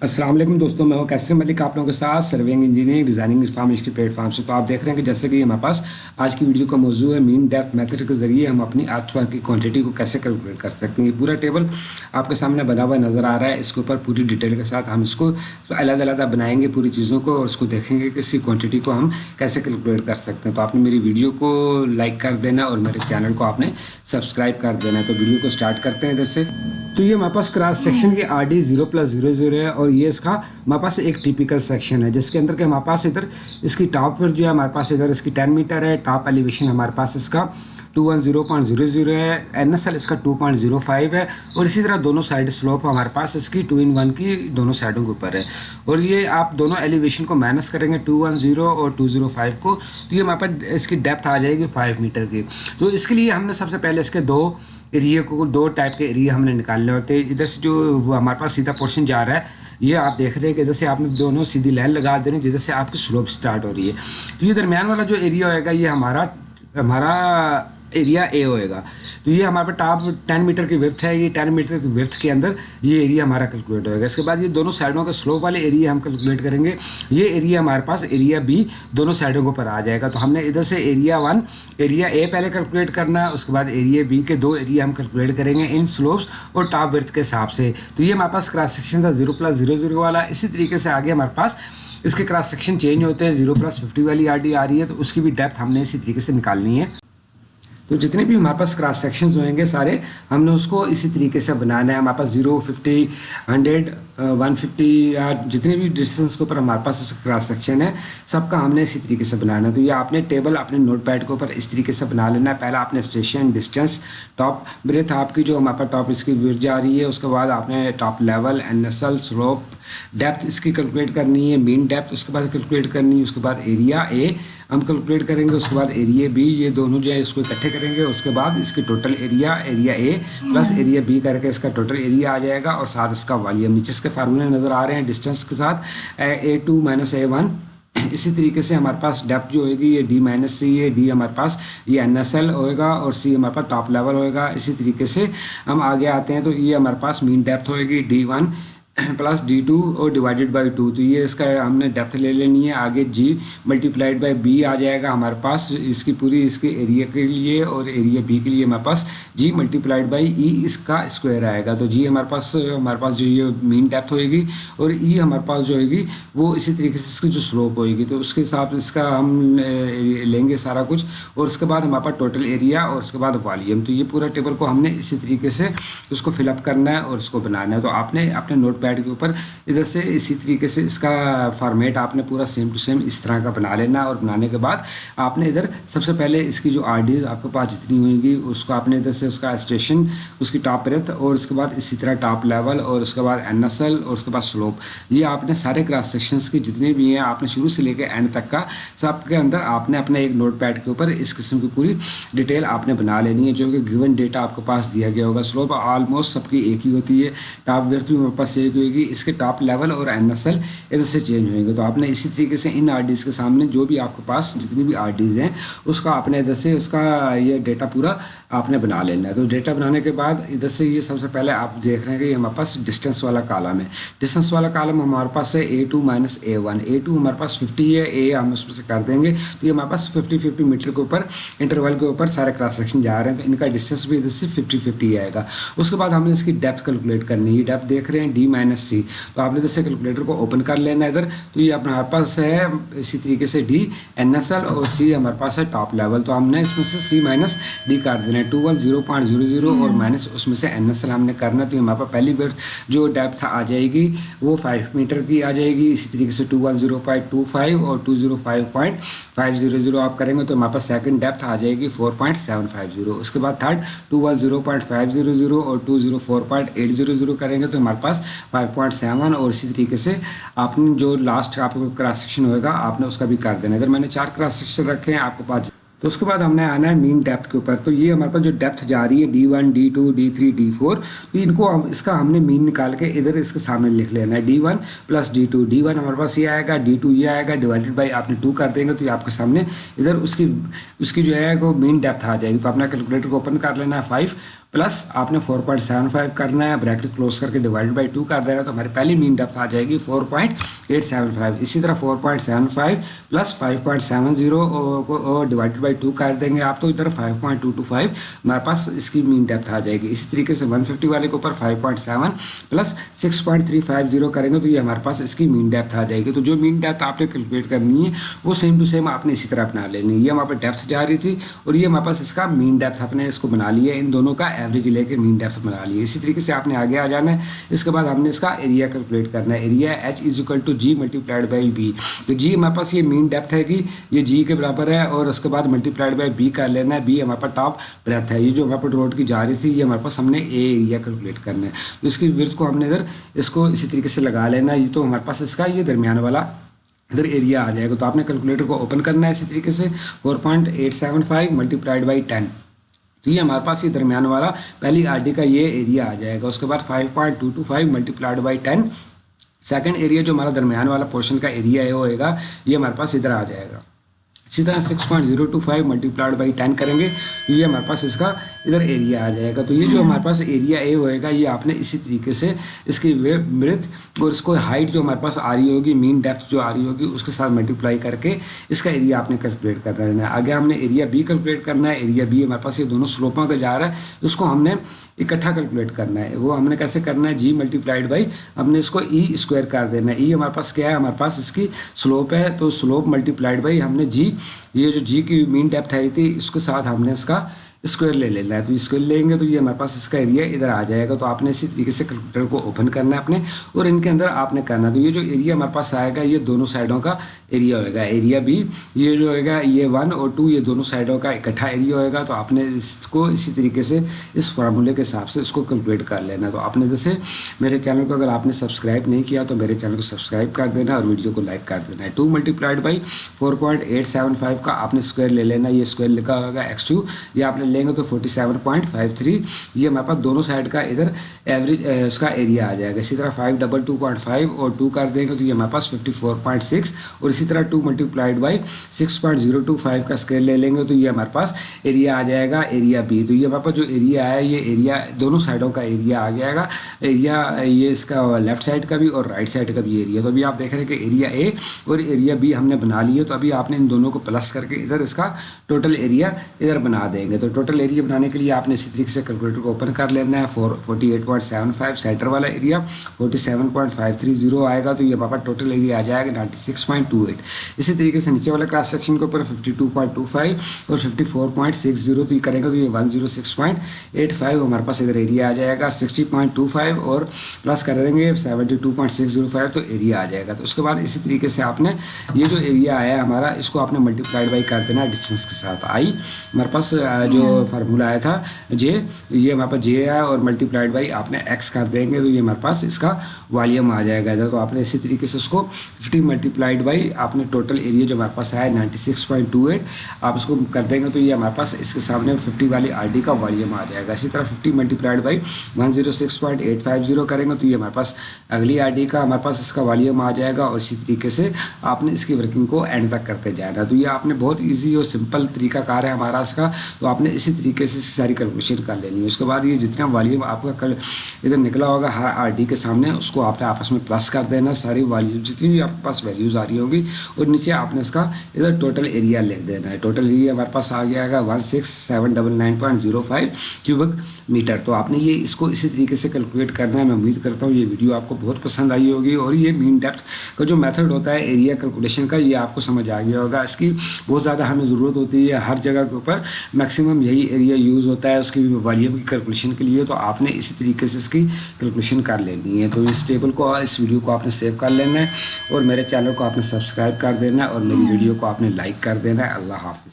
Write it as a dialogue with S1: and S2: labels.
S1: السلام علیکم دوستوں میں ہوں کیسر ملک، آپ لوگوں کے ساتھ سروینگ انجینئرنگ ڈیزائننگ انفارمیشن کے پلیٹ فارم سے۔ تو آپ دیکھ رہے ہیں کہ جیسے کہ ہمارے پاس آج کی ویڈیو کا موضوع ہے مین ڈیپتھ میتھڈ کے ذریعے ہم اپنی آرتھ ورک کی کوانٹٹی کو کیسے کیلکولیٹ کر سکتے ہیں۔ یہ پورا ٹیبل آپ کے سامنے بنا ہوا نظر آ رہا ہے۔ اس کے اوپر پوری ڈیٹیل کے ساتھ ہم اس کو علیحدہ علیحدہ بنائیں گے پوری چیزوں کو اور اس کو دیکھیں گے کہ اسی کوانٹٹی کو ہم کیسے کیلکولیٹ کر سکتے ہیں۔ تو آپ نے میری ویڈیو کو لائک کر دینا اور میرے چینل کو آپ نے سبسکرائب کر دینا۔ ہے تو ویڈیو کو اسٹارٹ کرتے ہیں ادھر سے۔ تو یہ ہمارے پاس کراس سیکشن کی R D zero plus zero zero ہے اور یہ اس کا ہمارے پاس ایک ٹیپیکل سیکشن ہے، جس کے اندر کہ ہمارے پاس ادھر اس کی ٹاپ پر جو ہے ہمارے پاس ادھر اس کی ٹین میٹر ہے ٹاپ ایلیویشن ہمارے پاس اس کا two one zero point zero zero ہے این ایس ایل اس کا ٹو پوائنٹ زیرو فائیو ہے اور اسی طرح دونوں سائڈ سلوپ ہمارے پاس اس کی ٹو ان ون کی دونوں سائڈوں کے اوپر ہے۔ اور یہ آپ دونوں ایلیویشن کو مائنس کریں گے ٹو ون زیرو اور ٹو زیرو فائیو کو، تو یہ ہمارے پاس اس کی ڈیپتھ آ جائے گی فائیو میٹر کی۔ تو اس کے لیے ہم نے سب سے پہلے اس کے دو ایریے کو دو ٹائپ کے ایریے ہم نے نکالنے ہوتے ہیں ادھر سے جو ہمارے پاس سیدھا پورشن جا رہا ہے، یہ آپ دیکھ رہے ہیں کہ ادھر سے آپ نے دونوں سیدھی لائن لگا دے رہے ہیں، جدھر سے آپ کی سلوپ سٹارٹ ہو رہی ہے۔ تو یہ درمیان والا جو ایریا ہوئے گا، یہ ہمارا ہمارا ایریا اے ہوئے گا۔ تو یہ ہمارے پاس ٹاپ ٹین میٹر کی ورتھ ہے، یہ ٹین میٹر کی ورتھ کے اندر یہ ایریا ہمارا کیلکولیٹ ہوئے گا۔ اس کے بعد یہ دونوں سائڈوں کا سلوپ والے ایریا ہم کیلکولیٹ کریں گے۔ یہ ایریا ہمارے پاس ایریا بی دونوں سائڈوں کے اوپر آ جائے گا۔ تو ہم نے ادھر سے ایریا ون ایریا اے پہلے کیلکولیٹ کرنا ہے اس کے بعد ایریا بی کے دو ایریا ہم کیلکولیٹ کریں گے ان سلوپس اور ٹاپ ورتھ کے حساب سے۔ تو یہ ہمارے پاس کراس سیکشن تھا زیرو پلس زیرو زیرو والا۔ اسی طریقے سے آگے ہمارے پاس اس کے کراس سیکشن چینج ہوتے ہیں زیرو پلس ففٹی والی آر ڈی آ رہی ہے۔ تو اس کی بھی ڈیپتھ ہم نے اسی طریقے سے نکالنی ہے۔ تو جتنے بھی ہمارے پاس کراس سیکشنز ہوئیں گے سارے، ہم نے اس کو اسی طریقے سے بنانا ہے۔ ہمارے پاس zero fifty hundred one fifty یا جتنے بھی ڈسٹینس کے اوپر ہمارے پاس اس کراس سیکشن ہے، سب کا ہم نے اسی طریقے سے بنانا ہے۔ تو یہ آپ نے ٹیبل اپنے نوٹ پیڈ کے اوپر اس طریقے سے بنا لینا ہے۔ پہلا آپ نے اسٹیشن ڈسٹینس ٹاپ بریتھ آپ کی جو ہمارے پاس ٹاپ اس کی ور جا رہی ہے۔ اس کے بعد آپ نے top level N S L slope depth اس کی کیلکولیٹ کرنی ہے۔ مین ڈیپتھ اس کے بعد کیلکولیٹ کرنی ہے۔ اس کے بعد ایریا اے ہم کیلکولیٹ کریں گے۔ اس کے بعد ایریا بی یہ دونوں جو ہے اس کو اکٹھے کریں گے اس کے بعد اس کی total area area A plus area B کر کے اس کا ٹوٹل ایریا آ جائے گا اور ساتھ اس کا والیوم نیچے اس کے فارمولے نظر آ رہے ہیں ڈسٹینس کے ساتھ۔ A two minus A one اسی طریقے سے ہمارے پاس ڈیپ جو ہوئے گی یہ ڈی مائنس سی ہے ڈی ہمارے پاس یہ این ایس ایل ہوئے گا اور سی ہمارے پاس ٹاپ لیول ہوئے گا۔ اسی طریقے سے ہم آگے آتے ہیں تو یہ ہمارے پاس مین ڈیپتھ ہوئے گی D one plus D two اور ڈیوائڈیڈ بائی ٹو تو یہ اس کا ہم نے ڈیپتھ لے لینی ہے. آگے G multiplied by B آ جائے گا ہمارے پاس. اس کی پوری اس کے ایریا کے لیے اور ایریا بی کے لیے ہمارے پاس جی ملٹی پلائڈ بائی ای اس کا اسکوائر آئے گا. تو جی ہمارے پاس ہمارے پاس جو یہ مین ڈیپتھ ہوئے گی اور ای ہمارے پاس جو ہوئے گی وہ اسی طریقے سے اس کی جو سلوپ ہوئے گی. تو اس کے حساب سے اس کا ہم لیں گے سارا کچھ اور اس کے بعد ہمارے پاس ٹوٹل ایریا اور اس کے بعد والیوم تو یہ پورا ٹیبل کو ہم نے اسی طریقے سے اس کو فل اپ کرنا ہے اور اس کو بنانا ہے. تو آپ نے اپنے نوٹ پیڈ کے اوپر۔ ادھر سے اسی طریقے سے اس کا فارمیٹ آپ نے پورا سیم ٹو سیم اس طرح کا بنا لینا اور بنانے کے بعد آپ نے ادھر سب سے پہلے اس کی جو آر ڈیز آپ کے پاس جتنی ہوئیں گی، اس کو آپ نے ادھر سے اس کا اسٹیشن اس کی ٹاپ ریتھ اور اس کے بعد اسی طرح ٹاپ لیول اور اس کے بعد این ایس ایل اور اس کے بعد سلوپ یہ آپ نے سارے کراس سیکشنس کی جتنے بھی ہیں آپ نے شروع سے لے کے اینڈ تک کا سب کے اندر آپ نے اپنے ایک نوٹ پیڈ کے اوپر اس قسم کی پوری ڈیٹیل آپ نے بنا لینی ہے، جو کہ گیون ڈیٹا آپ کے پاس دیا گیا ہوگا۔ سلوپ آلموسٹ سب کی ایک ہی ہوتی ہے۔ ٹاپ ویئر بھی میرے پاس ایک ہوئے گی اس کے ٹاپ لیول اور این ایس ایل ادھر سے چینج ہوئیں گے۔ تو آپ نے اسی طریقے سے ان آر ڈیز کے سامنے جو بھی آپ کے پاس جتنی بھی آر ڈیز ہیں، اس کا آپ نے ادھر سے اس کا یہ ڈیٹا پورا آپ نے بنا لینا ہے۔ تو ڈیٹا بنانے کے بعد ادھر سے یہ سب سے پہلے آپ دیکھ رہے ہیں کہ یہ ہمارے پاس ڈسٹینس والا کالم ہے۔ ڈسٹینس والا کالم ہمارے پاس ہے A two minus A one A two ہمارے پاس ففٹی ہے اے ہم اس میں سے کر دیں گے۔ تو یہ ہمارے پاس ففٹی ففٹی میٹر کے اوپر انٹرول کے اوپر سارے کراس سیکشن جا رہے ہیں۔ تو ان کا ڈسٹینس بھی ادھر سے ففٹی ففٹی آئے گا۔ اس کے بعد ہم نے اس کی ڈیپتھ کیلکولیٹ کرنی ہے۔ ڈیپتھ دیکھ رہے ہیں ڈی مائنس سی تو آپ نے ادھر سے کیلکولیٹر کو اوپن کر لینا ادھر. تو یہ ہمارے پاس ہے اسی طریقے سے ڈی این ایس ایل اور سی ہمارے پاس ہے ٹاپ لیول تو ہم نے اس میں سے سی مائنس ڈی کر دینا ہے. Two one zero point zero zero اور مائنس اس میں سے این ایس ایل ہم نے کرنا تو ہمارے پاس پہلی بار جو ڈیپتھ آ جائے گی وہ فائیو میٹر کی آ جائے گی. اسی طریقے سے two one zero point two five اور two zero five point five zero zero آپ کریں گے تو ہمارے پاس سیکنڈ ڈیپتھ آ جائے گی four point seven five zero اس کے بعد third two one zero point five zero zero اور two zero four point eight zero zero کریں گے تو ہمارے پاس فائیو پوائنٹ سیون اور اسی طریقے سے آپ نے جو لاسٹ آپ کو کراس سیکشن ہوئے گا، آپ نے اس کا بھی کر دینا۔ اگر میں نے چار کراس سیکشن رکھے ہیں، آپ کے پاس تو اس کے بعد ہم نے آنا ہے مین ڈیپتھ کے اوپر۔ تو یہ ہمارے پاس جو ڈیپتھ جا رہی ہے D one D two D three D four تو ان کو اس کا ہم نے مین نکال کے ادھر اس کے سامنے لکھ لینا ہے۔ D one plus D two D one ہمارے پاس یہ آئے گا ڈی ٹو یہ آئے گا ڈیوائڈیڈ بائی آپ نے ٹو کر دیں گے تو یہ آپ کے سامنے ادھر اس کی اس کی جو ہے وہ مین ڈیپتھ آ جائے گی۔ تو اپنا کیلکولیٹر کو اوپن کر لینا ہے فائیو پلس آپ نے فور پوائنٹ سیون فائیو کرنا ہے بریکٹ کلوز کر کے ڈیوائڈ بائی ٹو کر دینا تو ہماری پہلی مین ڈیپتھ آ جائے گی four point eight seven five اسی طرح four point seven five plus five point seven zero divide by by two کر دیں گے آپ تو ادھر five point two two five ہمارے پاس اس کی مین ڈیپتھ آ جائے گی۔ اسی طریقے سے ون ففٹی والے کے اوپر five point seven plus six point three five zero کریں گے تو یہ ہمارے پاس اس کی مین ڈیپتھ آ جائے گی۔ تو جو مین ڈیپتھ آپ نے کیلکولیٹ کرنی ہے، وہ سیم ٹو سیم آپ نے اسی طرح اپنا لینی ہے۔ یہ ہمارے پاس ڈیپتھ جا رہی تھی اور یہ ہمارے پاس اس کا مین ڈیپتھ اپنے اس کو بنا لیا ہے۔ ان دونوں کا ایوریج لے کے مین ڈیپتھ بنا لی ہے۔ اسی طریقے سے آپ نے آگے آ جانا ہے۔ اس کے بعد ہم نے اس کا ایریا کیلکولیٹ کرنا ہے۔ Area H is equal to G multiplied by B تو جی ہمارے پاس یہ مین ڈیپتھ ہے کہ یہ جی کے برابر ہے اور اس کے بعد ملٹی پلائڈ بائی بی کر لینا ہے. بی ہمارے پاس ٹاپ بریتھ ہے. یہ جو ہمارے پاس روڈ کی جا رہی تھی، یہ ہمارے پاس ہم نے اے ایریا کیلکولیٹ کرنا ہے. تو اس کی ورتھ کو ہم نے ادھر اس کو اسی طریقے سے لگا لینا ہے. یہ تو ہمارے پاس اس کا یہ درمیان والا ادھر ایریا آ جائے گا. تو آپ نے کیلکولیٹر کو اوپن کرنا ہے اسی طریقے سے. Four point eight seven five multiplied by ten تو یہ ہمارے پاس یہ درمیان والا پہلی آر ڈی کا یہ ایریا آ جائے گا. اس کے بعد five point two two five multiplied by ten second area جو ہمارا درمیان والا پورشن کا ایریا ہے ہوئے گا. یہ ہمارے پاس ادھر آ جائے گا. اسی طرح six point zero two five multiplied by ten کریں گے۔ یہ ہمارے پاس اس کا ادھر ایریا آ جائے گا۔ تو یہ جو ہمارے پاس ایریا اے ہوئے گا، یہ آپ نے اسی طریقے سے اس کی ویب برتھ اور اس کو ہائٹ جو ہمارے پاس آ رہی ہوگی مین ڈیپتھ جو آ رہی ہوگی، اس کے ساتھ ملٹیپلائی کر کے اس کا ایریا آپ نے کیلکولیٹ کرنا ہے۔ آگے ہم نے ایریا بی کیلکولیٹ کرنا ہے۔ ایریا بی ہمارے پاس یہ دونوں سلوپوں کا جا رہا ہے۔ اس کو ہم نے اکٹھا کیلکولیٹ کرنا ہے۔ وہ ہم نے کیسے کرنا ہے؟ جی ملٹیپلائڈ بائی ہم نے اس کو ای اسکوائر کر دینا ہے۔ ای ہمارے پاس کیا ہے؟ ہمارے پاس اس کی سلوپ ہے۔ تو سلوپ ملٹیپلائڈ بائی ہم نے جی یہ جو جی کی مین ڈیپتھ آئی تھی، اس کے ساتھ ہم نے اس کا اسکوائر لے لینا ہے تو اسکوائر لیں گے تو یہ ہمارے پاس اس کا ایریا ادھر آ جائے گا تو آپ نے اسی طریقے سے کیلکولیٹر کو اوپن کرنا ہے اپنے اور ان کے اندر آپ نے کرنا تو یہ جو ایریا ہمارے پاس آئے گا یہ دونوں سائڈوں کا ایریا ہوئے گا ایریا بھی یہ جو ہوئے گا یہ ون اور ٹو یہ دونوں سائڈوں کا اکٹھا ایریا ہوئے گا تو آپ نے اس کو اسی طریقے سے اس فارمولے کے حساب سے اس کو کیلکولیٹ کر لینا تو آپ نے جیسے میرے چینل کو اگر آپ نے سبسکرائب نہیں کیا تو میرے چینل کو سبسکرائب کر دینا اور ویڈیو کو لائک کر دینا ہے two multiplied by four point eight seven five کا آپ نے اسکوائر لے لینا یہ اسکوائر لکھا ہوگا ایکس ٹو یہ آپ نے لیں گے تو forty seven seven point five three یہ ہمارے پاس دونوں سائڈ کا ادھر ایوریج اس کا ایریا آ جائے گا۔ اسی طرح five double two point five اور ٹو کر دیں گے تو یہ ہمارے پاس ففٹی فور پوائنٹ سکس اور اسی طرح two multiplied by six point zero two five کا اسکیل لے لیں گے تو یہ ہمارے پاس ایریا آ جائے گا ایریا بی تو یہ ہمارے پاس جو ایریا ہے، یہ ایریا دونوں سائڈوں کا ایریا آ جائے گا۔ ایریا یہ اس کا لیفٹ سائڈ کا بھی اور رائٹ سائڈ کا بھی ایریا تو ابھی آپ دیکھ رہے ہیں کہ ایریا اے اور ایریا بی ہم نے بنا لیے، تو ابھی آپ نے ان دونوں کو پلس کر کے ادھر اس کا ٹوٹل ایریا ادھر بنا دیں گے۔ تو ٹوٹل ایریا بنانے کے لیے آپ نے اسی طریقے سے کیلکولیٹر کو اوپن کر لینا ہے. Four forty eight point seven five centre والا area forty seven point five three zero آئے گا تو یہ پاپا ٹوٹل ایریا آ جائے گا ninety six point two eight اسی طریقے سے نیچے والا کراس سیکشن کے اوپر fifty two point two five اور fifty four point six zero تو یہ کریں گے تو یہ one zero six point eight five ہمارے پاس ادھر ایریا آ جائے گا. سکسٹی پوائنٹ ٹو فائیو اور پلس کر دیں گے seventy two point six zero five تو ایریا آ جائے گا. تو اس کے بعد اسی طریقے سے آپ نے یہ جو ایریا آیا ہے ہمارا، اس کو آپ نے ملٹی پلائڈ بائی کر دینا ڈسٹینس کے ساتھ. آئی، ہمارے پاس جو فارمولہ آیا تھا۔ جے یہ ہمارے پاس جے ہے اور ملٹی پلائڈ بائی آپ نے ایکس کر دیں گے تو یہ ہمارے پاس اس کا والیوم آ جائے گا۔ ادھر تو آپ نے اسی طریقے سے اس کو ففٹی ملٹی پلائڈ بائی آپ نے ٹوٹل ایریا جو ہمارے پاس ہے ninety six point two eight آپ اس کو کر دیں گے تو یہ ہمارے پاس اس کے سامنے ففٹی والی آر ڈی کا والیوم آ جائے گا۔ اسی طرح fifty multiplied by one zero six point eight five zero کریں گے تو یہ ہمارے پاس اگلی آر ڈی کا ہمارے پاس اس کا والیوم آ جائے گا اور اسی طریقے سے آپ نے اس کی ورکنگ کو اینڈ تک کرتے جانا۔ تو یہ آپ نے بہت ایزی اور سمپل طریقہ کار ہے ہمارا اس کا۔ تو آپ نے اسی طریقے سے ساری کیلکولیشن کر لینی ہے۔ اس کے بعد یہ جتنا والیوم آپ کا کل ادھر نکلا ہوگا ہر آر ڈی کے سامنے، اس کو آپ نے آپس میں پلس کر دینا، ساری والیوم جتنی بھی آپ کے پاس ویلیوز آ رہی ہوگی، اور نیچے آپ نے اس کا ادھر ٹوٹل ایریا لکھ دینا ہے۔ ٹوٹل ایریا ہمارے پاس آ گیا گا one six seven double nine point zero five cubic metre تو آپ نے یہ اس کو اسی طریقے سے کیلکولیٹ کرنا ہے۔ میں امید کرتا ہوں یہ ویڈیو آپ کو بہت پسند آئی ہوگی، اور یہ مین ڈیپتھ کا جو میتھڈ ہوتا ہے ایریا کیلکولیشن کا، یہ آپ کو سمجھ آ گیا ہوگا۔ اس کی بہت زیادہ ہمیں ضرورت ہوتی ہے ہر جگہ کے اوپر میکسیمم یہی ایریا یوز ہوتا ہے، اس کی والیوم کی کیلکولیشن کے لیے، تو آپ نے اسی طریقے سے اس کی کیلکولیشن کر لینی ہے۔ تو اس ٹیبل کو، اس ویڈیو کو آپ نے سیو کر لینا ہے اور میرے چینل کو آپ نے سبسکرائب کر دینا ہے اور میری ویڈیو کو آپ نے لائک کر دینا ہے۔ اللہ حافظ۔